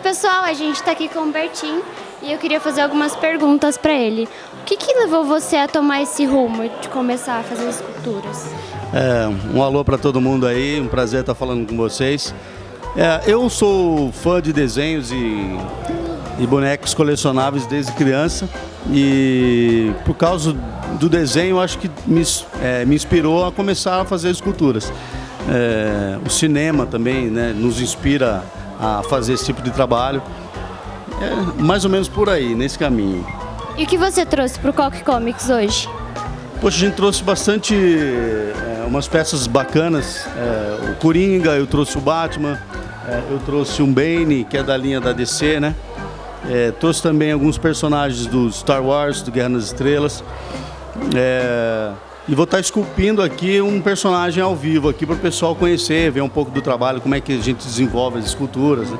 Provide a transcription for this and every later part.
pessoal, a gente está aqui com o Bertim e eu queria fazer algumas perguntas para ele. O que, que levou você a tomar esse rumo de começar a fazer esculturas? É, um alô para todo mundo aí, um prazer estar falando com vocês. É, eu sou fã de desenhos e, e bonecos colecionáveis desde criança e por causa do desenho acho que me, é, me inspirou a começar a fazer esculturas. É, o cinema também né, nos inspira a fazer esse tipo de trabalho. É mais ou menos por aí, nesse caminho. E o que você trouxe para o Coque Comics hoje? Poxa, a gente trouxe bastante, é, umas peças bacanas. É, o Coringa, eu trouxe o Batman, é, eu trouxe um Bane, que é da linha da DC, né? É, trouxe também alguns personagens do Star Wars, do Guerra nas Estrelas. E vou estar esculpindo aqui um personagem ao vivo aqui para o pessoal conhecer, ver um pouco do trabalho, como é que a gente desenvolve as esculturas. Né?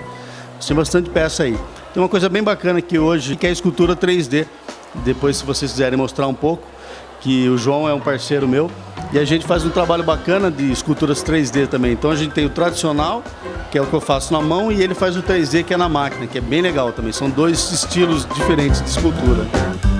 Tem bastante peça aí. Tem uma coisa bem bacana aqui hoje, que é a escultura 3D. Depois, se vocês quiserem mostrar um pouco, que o João é um parceiro meu, e a gente faz um trabalho bacana de esculturas 3D também. Então a gente tem o tradicional, que é o que eu faço na mão, e ele faz o 3D, que é na máquina, que é bem legal também. São dois estilos diferentes de escultura.